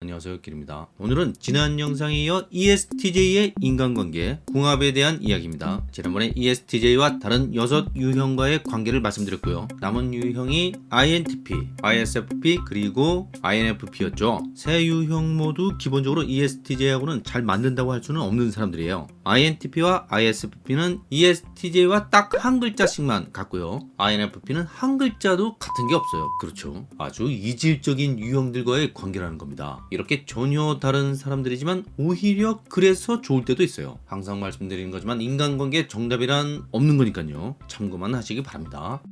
안녕하세요 길입니다. 오늘은 지난 영상에 이어 ESTJ의 인간관계 궁합에 대한 이야기입니다. 지난번에 ESTJ와 다른 6 유형과의 관계를 말씀드렸고요. 남은 유형이 INTP, ISFP 그리고 INFP였죠. 세 유형 모두 기본적으로 ESTJ하고는 잘 맞는다고 할 수는 없는 사람들이에요. INTP와 ISFP는 ESTJ와 딱 한 글자씩만 같고요. INFP는 한 글자도 같은 게 없어요. 그렇죠. 아주 이질적인 유형들과의 관계라는 겁니다 이렇게 전혀 다른 사람들이지만 오히려 그래서 좋을 때도 있어요. 항상 말씀드리는 거지만 인간관계 정답이란 없는 거니까요. 참고만 하시기 바랍니다.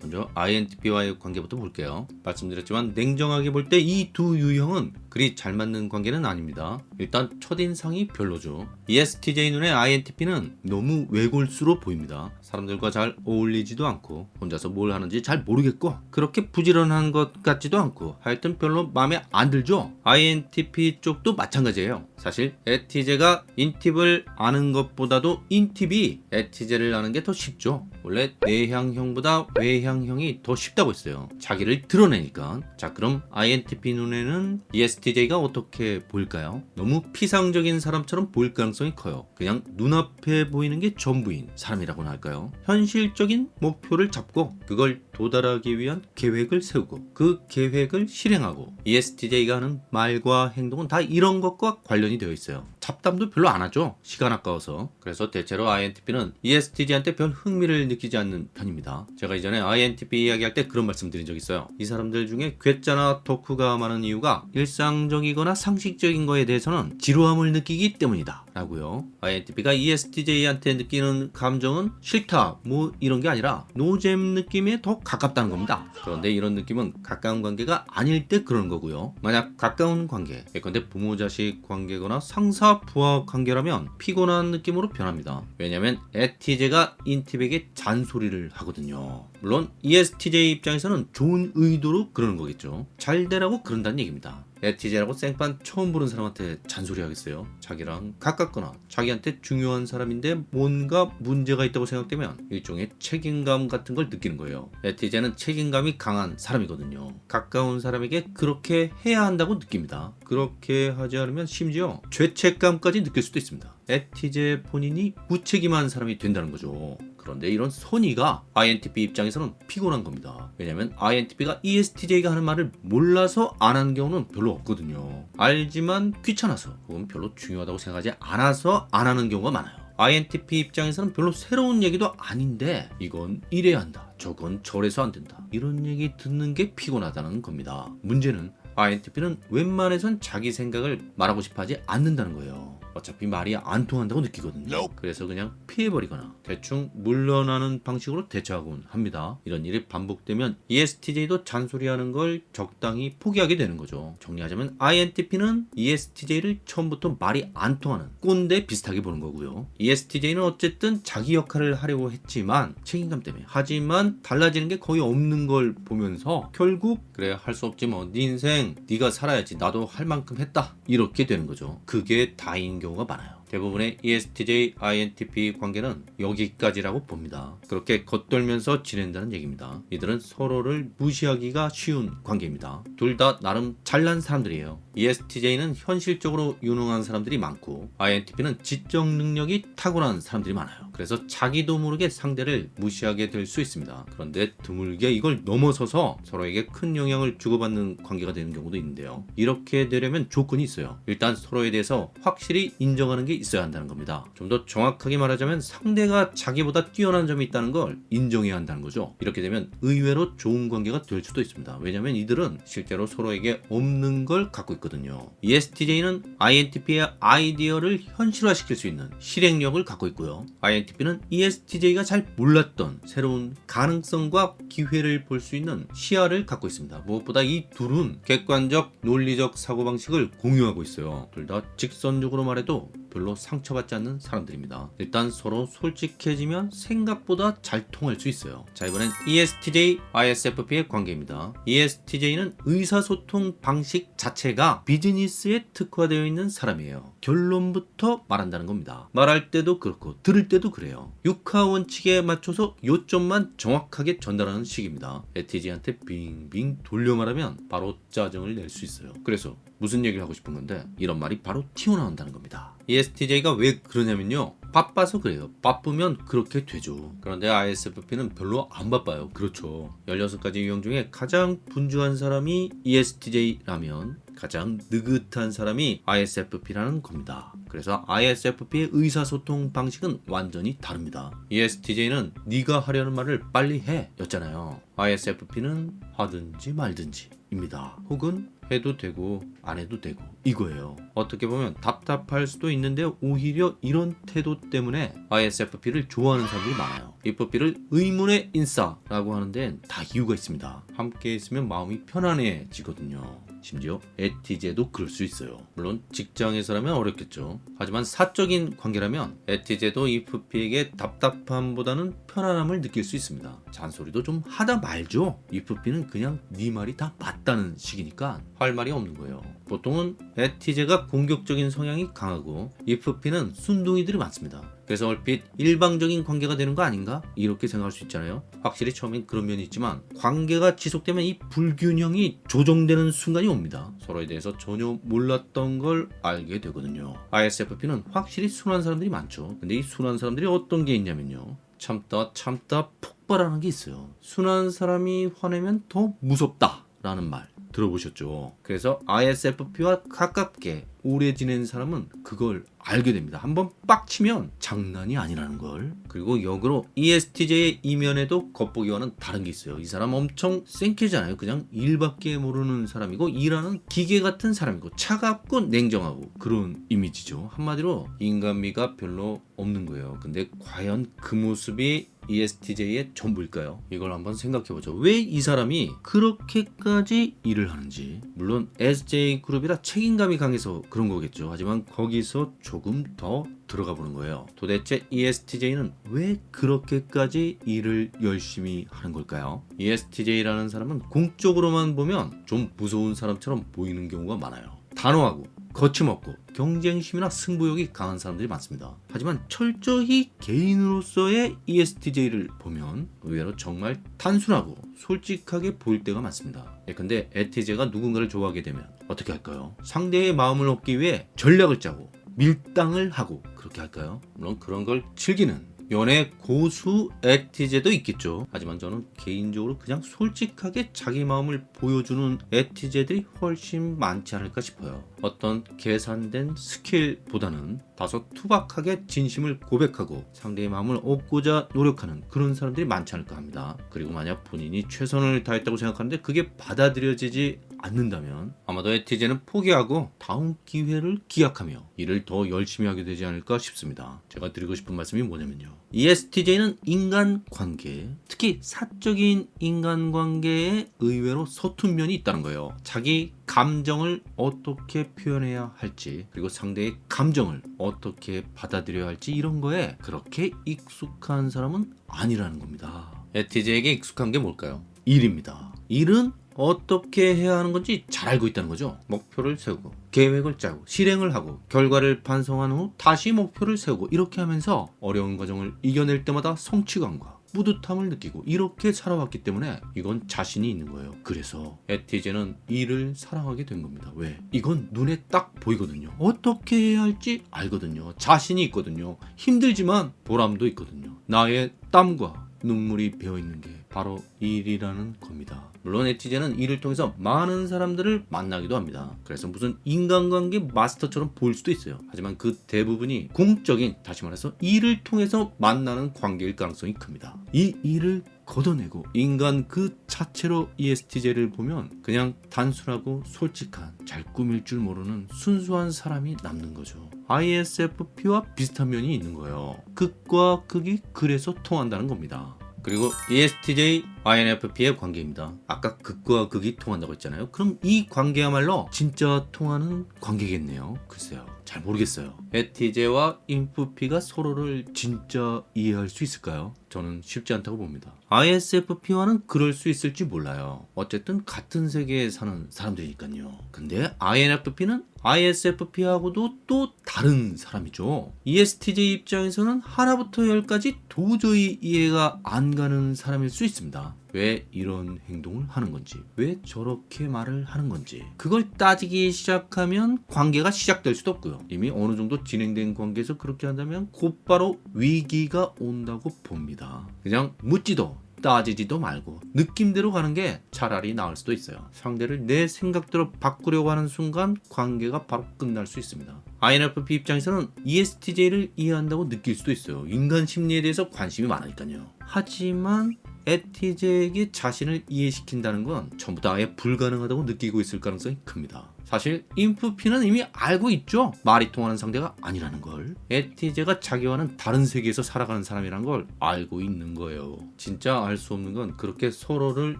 먼저 INTP와의 관계부터 볼게요. 말씀드렸지만 냉정하게 볼 때 이 두 유형은 그리 잘 맞는 관계는 아닙니다. 일단 첫인상이 별로죠. ESTJ 눈에 INTP는 너무 외골수로 보입니다. 사람들과 잘 어울리지도 않고 혼자서 뭘 하는지 잘 모르겠고 그렇게 부지런한 것 같지도 않고 하여튼 별로 마음에 안 들죠. INTP 쪽도 마찬가지예요. 사실 에티제가 인팁을 아는 것보다도 인팁이 에티제를 아는 게 더 쉽죠. 원래 내향형보다 외향형이 더 쉽다고 했어요. 자기를 드러내니까. 자 그럼 INTP 눈에는 ESTJ가 어떻게 보일까요? 너무 피상적인 사람처럼 보일 가능성이 커요 그냥 눈앞에 보이는 게 전부인 사람이라고나 할까요? 현실적인 목표를 잡고 그걸 도달하기 위한 계획을 세우고 그 계획을 실행하고 ESTJ가 하는 말과 행동은 다 이런 것과 관련이 되어 있어요 잡담도 별로 안 하죠. 시간 아까워서. 그래서 대체로 INTP는 ESTJ한테 별 흥미를 느끼지 않는 편입니다. 제가 이전에 INTP 이야기할 때 그런 말씀 드린 적 있어요. 이 사람들 중에 괴짜나 덕후가 많은 이유가 일상적이거나 상식적인 거에 대해서는 지루함을 느끼기 때문이다 라고요. INTP가 ESTJ한테 느끼는 감정은 싫다 뭐 이런 게 아니라 노잼 느낌에 더 가깝다는 겁니다. 그런데 이런 느낌은 가까운 관계가 아닐 때 그러는 거고요. 만약 가까운 관계 예컨대 부모 자식 관계거나 상사 부하 관계라면 피곤한 느낌으로 변합니다. 왜냐면 ESTJ가 인팁에게 잔소리를 하거든요 물론 ESTJ 입장에서는 좋은 의도로 그러는 거겠죠. 잘 되라고 그런다는 얘기입니다. 에티제라고 생판 처음 보는 사람한테 잔소리 하겠어요. 자기랑 가깝거나 자기한테 중요한 사람인데 뭔가 문제가 있다고 생각되면 일종의 책임감 같은 걸 느끼는 거예요. 에티제는 책임감이 강한 사람이거든요. 가까운 사람에게 그렇게 해야 한다고 느낍니다. 그렇게 하지 않으면 심지어 죄책감까지 느낄 수도 있습니다. 에티제 본인이 무책임한 사람이 된다는 거죠 그런데 이런 선의가 INTP 입장에서는 피곤한 겁니다. 왜냐면 INTP가 ESTJ가 하는 말을 몰라서 안 하는 경우는 별로 없거든요. 알지만 귀찮아서 혹은 별로 중요하다고 생각하지 않아서 안 하는 경우가 많아요. INTP 입장에서는 별로 새로운 얘기도 아닌데 이건 이래야 한다. 저건 저래서 안 된다. 이런 얘기 듣는 게 피곤하다는 겁니다. 문제는 INTP는 웬만해선 자기 생각을 말하고 싶어 하지 않는다는 거예요. 어차피 말이 안 통한다고 느끼거든요. 그래서 그냥 피해버리거나 대충 물러나는 방식으로 대처하곤 합니다. 이런 일이 반복되면 ESTJ도 잔소리하는 걸 적당히 포기하게 되는 거죠. 정리하자면 INTP는 ESTJ를 처음부터 말이 안 통하는 꼰대 비슷하게 보는 거고요. ESTJ는 어쨌든 자기 역할을 하려고 했지만 책임감 때문에. 하지만 달라지는 게 거의 없는 걸 보면서 결국 그래 할 수 없지 뭐 네 인생 네가 살아야지. 나도 할 만큼 했다. 이렇게 되는 거죠. 그게 다인 경우가 많아요. 대부분의 ESTJ, INTP 관계는 여기까지라고 봅니다. 그렇게 겉돌면서 지낸다는 얘기입니다. 이들은 서로를 무시하기가 쉬운 관계입니다. 둘 다 나름 잘난 사람들이에요. ESTJ는 현실적으로 유능한 사람들이 많고 INTP는 지적 능력이 타고난 사람들이 많아요. 그래서 자기도 모르게 상대를 무시하게 될 수 있습니다. 그런데 드물게 이걸 넘어서서 서로에게 큰 영향을 주고받는 관계가 되는 경우도 있는데요. 이렇게 되려면 조건이 있어요. 일단 서로에 대해서 확실히 인정하는 게 있어야 한다는 겁니다. 좀 더 정확하게 말하자면 상대가 자기보다 뛰어난 점이 있다는 걸 인정해야 한다는 거죠. 이렇게 되면 의외로 좋은 관계가 될 수도 있습니다. 왜냐하면 이들은 실제로 서로에게 없는 걸 갖고 있거든요. ESTJ는 INTP의 아이디어를 현실화시킬 수 있는 실행력을 갖고 있고요. INTP는 ESTJ가 잘 몰랐던 새로운 가능성과 기회를 볼 수 있는 시야를 갖고 있습니다. 무엇보다 이 둘은 객관적 논리적 사고방식을 공유하고 있어요. 둘 다 직선적으로 말해도 별로 상처받지 않는 사람들입니다. 일단 서로 솔직해지면 생각보다 잘 통할 수 있어요. 자 이번엔 ESTJ, ISFP의 관계입니다. ESTJ는 의사소통 방식 자체가 비즈니스에 특화되어 있는 사람이에요. 결론부터 말한다는 겁니다. 말할 때도 그렇고 들을 때도 그래요. 육하 원칙에 맞춰서 요점만 정확하게 전달하는 식입니다. ESTJ한테 빙빙 돌려 말하면 바로 짜증을 낼 수 있어요. 그래서 무슨 얘기를 하고 싶은 건데 이런 말이 바로 튀어나온다는 겁니다. ESTJ가 왜 그러냐면요. 바빠서 그래요. 바쁘면 그렇게 되죠. 그런데 ISFP는 별로 안 바빠요. 그렇죠. 16가지 유형 중에 가장 분주한 사람이 ESTJ라면 가장 느긋한 사람이 ISFP라는 겁니다. 그래서 ISFP의 의사소통 방식은 완전히 다릅니다. ESTJ는 네가 하려는 말을 빨리 해 였잖아요. ISFP는 하든지 말든지 입니다. 혹은 해도 되고 안 해도 되고 이거예요. 어떻게 보면 답답할 수도 있는데 오히려 이런 태도 때문에 ISFP를 좋아하는 사람들이 많아요. ISFP를 의문의 인싸라고 하는 데는 다 이유가 있습니다. 함께 있으면 마음이 편안해지거든요. 심지어 에티제도 그럴 수 있어요. 물론 직장에서라면 어렵겠죠. 하지만 사적인 관계라면 에티제도 IFP에게 답답함보다는 편안함을 느낄 수 있습니다. 잔소리도 좀 하다 말죠. IFP는 그냥 네 말이 다 맞다는 식이니까 할 말이 없는 거예요. 보통은 에티제가 공격적인 성향이 강하고 IFP는 순둥이들이 많습니다. 그래서 얼핏 일방적인 관계가 되는 거 아닌가? 이렇게 생각할 수 있잖아요. 확실히 처음엔 그런 면이 있지만 관계가 지속되면 이 불균형이 조정되는 순간이 옵니다. 서로에 대해서 전혀 몰랐던 걸 알게 되거든요. ISFP는 확실히 순한 사람들이 많죠. 근데 이 순한 사람들이 어떤 게 있냐면요. 참다 참다 폭발하는 게 있어요. 순한 사람이 화내면 더 무섭다 라는 말. 들어보셨죠? 그래서 ISFP와 가깝게 오래 지낸 사람은 그걸 알게 됩니다. 한번 빡치면 장난이 아니라는 걸. 그리고 역으로 ESTJ의 이면에도 겉보기와는 다른 게 있어요. 이 사람 엄청 생캐잖아요. 그냥 일밖에 모르는 사람이고 일하는 기계 같은 사람이고 차갑고 냉정하고 그런 이미지죠. 한마디로 인간미가 별로 없는 거예요. 근데 과연 그 모습이 ESTJ의 전부일까요? 이걸 한번 생각해보죠. 왜 이 사람이 그렇게까지 일을 하는지. 물론 SJ그룹이라 책임감이 강해서 그런 거겠죠. 하지만 거기서 조금 더 들어가 보는 거예요. 도대체 ESTJ는 왜 그렇게까지 일을 열심히 하는 걸까요? ESTJ라는 사람은 공적으로만 보면 좀 무서운 사람처럼 보이는 경우가 많아요. 단호하고 거침없고 경쟁심이나 승부욕이 강한 사람들이 많습니다. 하지만 철저히 개인으로서의 ESTJ를 보면 의외로 정말 단순하고 솔직하게 보일 때가 많습니다. 예컨대 ESTJ가 누군가를 좋아하게 되면 어떻게 할까요? 상대의 마음을 얻기 위해 전략을 짜고 밀당을 하고 그렇게 할까요? 물론 그런 걸 즐기는 연애 고수 에티제도 있겠죠. 하지만 저는 개인적으로 그냥 솔직하게 자기 마음을 보여주는 에티제들이 훨씬 많지 않을까 싶어요. 어떤 계산된 스킬보다는 다소 투박하게 진심을 고백하고 상대의 마음을 얻고자 노력하는 그런 사람들이 많지 않을까 합니다. 그리고 만약 본인이 최선을 다했다고 생각하는데 그게 받아들여지지 않는다면 아마도 에티제는 포기하고 다음 기회를 기약하며 일을 더 열심히 하게 되지 않을까 싶습니다. 제가 드리고 싶은 말씀이 뭐냐면요. ESTJ는 인간관계, 특히 사적인 인간관계에 의외로 서툰 면이 있다는 거예요. 자기 감정을 어떻게 표현해야 할지 그리고 상대의 감정을 어떻게 받아들여야 할지 이런 거에 그렇게 익숙한 사람은 아니라는 겁니다. 에티제에게 익숙한 게 뭘까요? 일입니다. 일은 어떻게 해야 하는 건지 잘 알고 있다는 거죠. 목표를 세우고 계획을 짜고 실행을 하고 결과를 반성한 후 다시 목표를 세우고 이렇게 하면서 어려운 과정을 이겨낼 때마다 성취감과 뿌듯함을 느끼고 이렇게 살아왔기 때문에 이건 자신이 있는 거예요. 그래서 에티제는 일을 사랑하게 된 겁니다. 왜? 이건 눈에 딱 보이거든요. 어떻게 해야 할지 알거든요. 자신이 있거든요. 힘들지만 보람도 있거든요. 나의 땀과 눈물이 배어 있는 게 바로 일이라는 겁니다. 물론 에티제는 일을 통해서 많은 사람들을 만나기도 합니다. 그래서 무슨 인간관계 마스터처럼 보일 수도 있어요. 하지만 그 대부분이 공적인 다시 말해서 일을 통해서 만나는 관계일 가능성이 큽니다. 이 일을 걷어내고 인간 그 자체로 ESTJ를 보면 그냥 단순하고 솔직한 잘 꾸밀 줄 모르는 순수한 사람이 남는 거죠. ISFP와 비슷한 면이 있는 거예요. 극과 극이 그래서 통한다는 겁니다. 그리고 ESTJ, INFP의 관계입니다. 아까 극과 극이 통한다고 했잖아요. 그럼 이 관계야말로 진짜 통하는 관계겠네요. 글쎄요. 잘 모르겠어요. 에티제와 인프피가 서로를 진짜 이해할 수 있을까요? 저는 쉽지 않다고 봅니다. ISFP와는 그럴 수 있을지 몰라요. 어쨌든 같은 세계에 사는 사람들이니까요. 근데 INFP는 ISFP하고도 또 다른 사람이죠. ESTJ 입장에서는 하나부터 열까지 도저히 이해가 안 가는 사람일 수 있습니다. 왜 이런 행동을 하는 건지, 왜 저렇게 말을 하는 건지, 그걸 따지기 시작하면 관계가 시작될 수도 없고요. 이미 어느 정도 진행된 관계에서 그렇게 한다면 곧바로 위기가 온다고 봅니다. 그냥 묻지도 따지지도 말고 느낌대로 가는 게 차라리 나을 수도 있어요. 상대를 내 생각대로 바꾸려고 하는 순간 관계가 바로 끝날 수 있습니다. INFP 입장에서는 ESTJ를 이해한다고 느낄 수도 있어요. 인간 심리에 대해서 관심이 많으니까요. 하지만 에티제에게 자신을 이해시킨다는 건 전부 다 아예 불가능하다고 느끼고 있을 가능성이 큽니다. 사실 인프피는 이미 알고 있죠. 말이 통하는 상대가 아니라는 걸. 에티제가 자기와는 다른 세계에서 살아가는 사람이란 걸 알고 있는 거예요. 진짜 알 수 없는 건 그렇게 서로를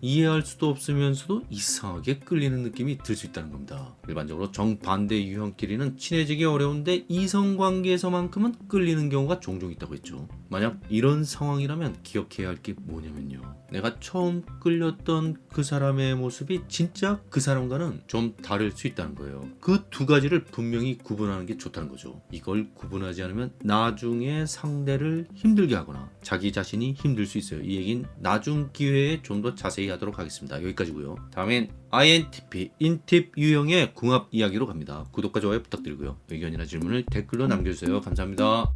이해할 수도 없으면서도 이상하게 끌리는 느낌이 들 수 있다는 겁니다. 일반적으로 정반대 유형끼리는 친해지기 어려운데 이성관계에서만큼은 끌리는 경우가 종종 있다고 했죠. 만약 이런 상황이라면 기억해야 할 게 뭐냐면요. 내가 처음 끌렸던 그 사람의 모습이 진짜 그 사람과는 좀 다를 수 있다는 거예요. 그 두 가지를 분명히 구분하는 게 좋다는 거죠. 이걸 구분하지 않으면 나중에 상대를 힘들게 하거나 자기 자신이 힘들 수 있어요. 이 얘기는 나중 기회에 좀 더 자세히 하도록 하겠습니다. 여기까지고요. 다음엔 INTP, 인팁 유형의 궁합 이야기로 갑니다. 구독과 좋아요 부탁드리고요. 의견이나 질문을 댓글로 남겨주세요. 감사합니다.